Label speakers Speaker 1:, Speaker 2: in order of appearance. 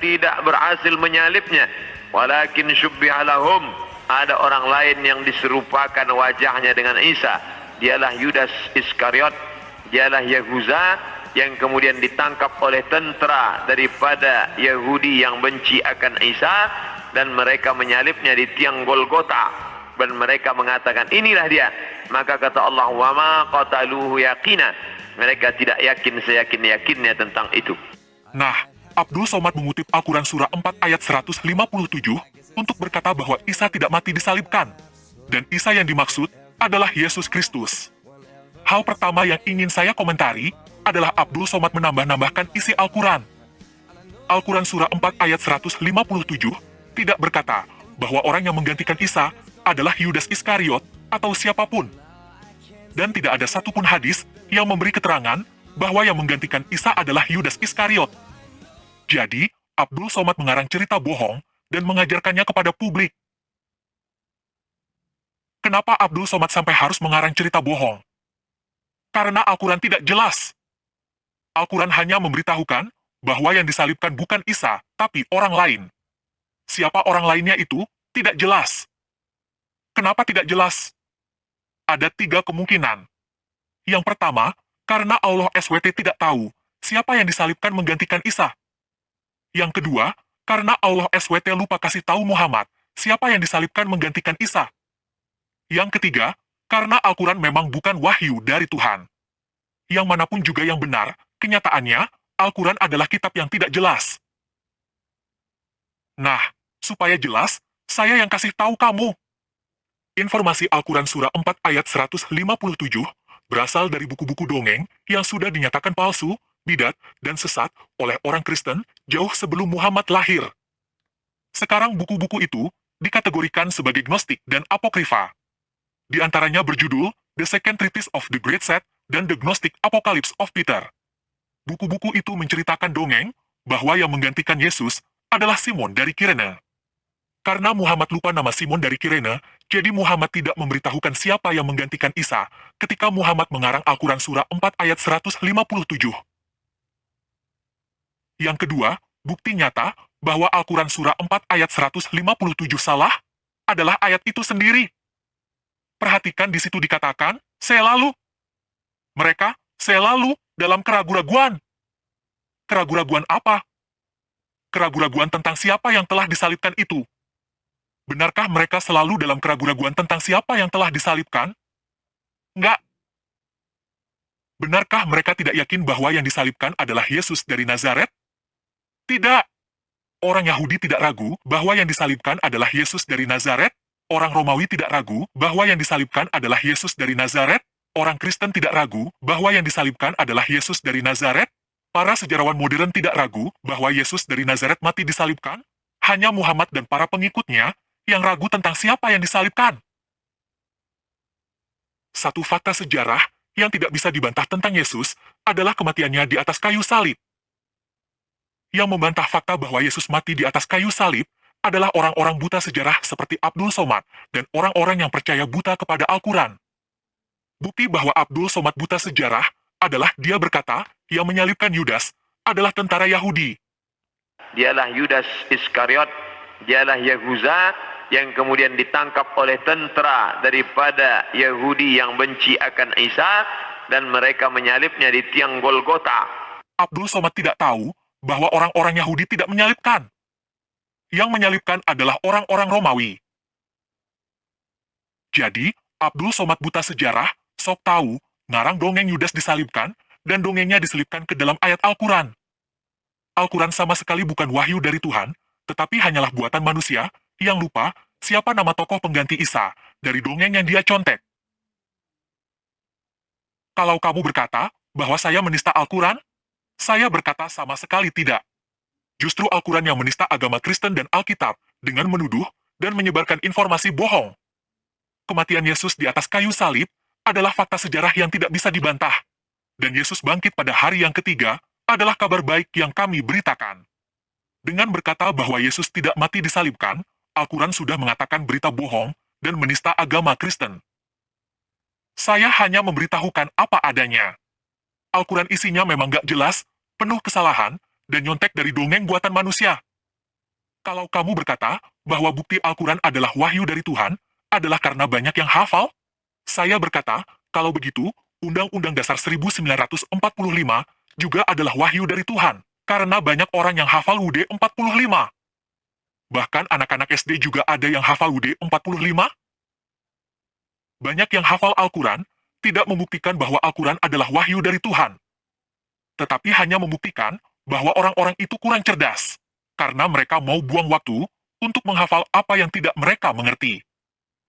Speaker 1: tidak berhasil menyalibnya. Walakin syubbiha ada orang lain yang diserupakan wajahnya dengan Isa. Dialah Yudas Iskariot. Dialah Yahuza yang kemudian ditangkap oleh tentara daripada Yahudi yang benci akan Isa. Dan mereka menyalibnya di tiang Golgota. Dan mereka mengatakan inilah dia. Maka kata Allah wa ma qataluhu yaqina. Mereka tidak yakin seyakin-yakinnya tentang itu.
Speaker 2: Nah, Abdul Somad mengutip Al-Quran Surah 4 ayat 157 untuk berkata bahwa Isa tidak mati disalibkan. Dan Isa yang dimaksud adalah Yesus Kristus. Hal pertama yang ingin saya komentari adalah Abdul Somad menambah-nambahkan isi Al-Quran. Al-Quran Surah 4 ayat 157 tidak berkata bahwa orang yang menggantikan Isa adalah Yudas Iskariot atau siapa pun. Dan tidak ada satupun hadis yang memberi keterangan bahwa yang menggantikan Isa adalah Yudas Iskariot. Jadi, Abdul Somad mengarang cerita bohong dan mengajarkannya kepada publik. Kenapa Abdul Somad sampai harus mengarang cerita bohong? Karena Al-Quran tidak jelas. Al-Quran hanya memberitahukan bahwa yang disalibkan bukan Isa, tapi orang lain. Siapa orang lainnya itu tidak jelas. Kenapa tidak jelas? Ada tiga kemungkinan. Yang pertama, karena Allah SWT tidak tahu siapa yang disalibkan menggantikan Isa. Yang kedua, karena Allah SWT lupa kasih tahu Muhammad siapa yang disalibkan menggantikan Isa. Yang ketiga, karena Al-Quran memang bukan wahyu dari Tuhan. Yang mana pun juga yang benar, kenyataannya, Al-Quran adalah kitab yang tidak jelas. Nah, supaya jelas, saya yang kasih tahu kamu. Informasi Al-Quran Surah 4 ayat 157 berasal dari buku-buku dongeng yang sudah dinyatakan palsu, bidat, dan sesat oleh orang Kristen jauh sebelum Muhammad lahir. Sekarang buku-buku itu dikategorikan sebagai gnostik dan apokrifa. Di antaranya berjudul The Second Treatise of the Great Set dan The Gnostic Apocalypse of Peter. Buku-buku itu menceritakan dongeng bahwa yang menggantikan Yesus adalah Simon dari Kirene. Karena Muhammad lupa nama Simon dari Kirene, jadi Muhammad tidak memberitahukan siapa yang menggantikan Isa ketika Muhammad mengarang Al-Quran Surah 4 ayat 157. Yang kedua, bukti nyata bahwa Al-Quran Surah 4 ayat 157 salah adalah ayat itu sendiri. Perhatikan di situ dikatakan, saya lalu. Mereka, saya lalu dalam keraguan-raguan. Keraguan-raguan apa? Keraguan-raguan tentang siapa yang telah disalibkan itu. Benarkah mereka selalu dalam keraguan-raguan tentang siapa yang telah disalibkan? Enggak. Benarkah mereka tidak yakin bahwa yang disalibkan adalah Yesus dari Nazaret? Tidak. Orang Yahudi tidak ragu bahwa yang disalibkan adalah Yesus dari Nazaret. Orang Romawi tidak ragu bahwa yang disalibkan adalah Yesus dari Nazaret. Orang Kristen tidak ragu bahwa yang disalibkan adalah Yesus dari Nazaret. Para sejarawan modern tidak ragu bahwa Yesus dari Nazaret mati disalibkan. Hanya Muhammad dan para pengikutnya yang ragu tentang siapa yang disalibkan. Satu fakta sejarah yang tidak bisa dibantah tentang Yesus adalah kematiannya di atas kayu salib. Yang membantah fakta bahwa Yesus mati di atas kayu salib adalah orang-orang buta sejarah seperti Abdul Somad dan orang-orang yang percaya buta kepada Al-Quran. Bukti bahwa Abdul Somad buta sejarah adalah dia berkata yang menyalibkan Yudas adalah tentara Yahudi.
Speaker 1: dialah Yudas Iskariot dialah Yahuza yang kemudian ditangkap oleh tentara daripada Yahudi yang benci akan Isa dan mereka menyalibnya di tiang Golgota.
Speaker 2: Abdul Somad tidak tahu bahwa orang-orang Yahudi tidak menyalibkan. Yang menyalibkan adalah orang-orang Romawi. Jadi, Abdul Somad buta sejarah, sok tahu, ngarang dongeng Yudas disalibkan, dan dongengnya diselipkan ke dalam ayat Al-Quran. Al-Quran sama sekali bukan wahyu dari Tuhan, tetapi hanyalah buatan manusia yang lupa siapa nama tokoh pengganti Isa dari dongeng yang dia contek. Kalau kamu berkata bahwa saya menista Al-Quran, saya berkata sama sekali tidak. Justru Al-Quran yang menista agama Kristen dan Alkitab dengan menuduh dan menyebarkan informasi bohong. Kematian Yesus di atas kayu salib adalah fakta sejarah yang tidak bisa dibantah. Dan Yesus bangkit pada hari yang ketiga adalah kabar baik yang kami beritakan. Dengan berkata bahwa Yesus tidak mati disalibkan, Al-Quran sudah mengatakan berita bohong dan menista agama Kristen. Saya hanya memberitahukan apa adanya. Al-Quran isinya memang gak jelas, penuh kesalahan, dan nyontek dari dongeng buatan manusia. Kalau kamu berkata bahwa bukti Al-Quran adalah wahyu dari Tuhan, adalah karena banyak yang hafal? Saya berkata, kalau begitu, Undang-Undang Dasar 1945 juga adalah wahyu dari Tuhan, karena banyak orang yang hafal UD 45. Bahkan anak-anak SD juga ada yang hafal UD 45. Banyak yang hafal Al-Quran tidak membuktikan bahwa Al-Quran adalah wahyu dari Tuhan, tetapi hanya membuktikan bahwa orang-orang itu kurang cerdas, karena mereka mau buang waktu untuk menghafal apa yang tidak mereka mengerti.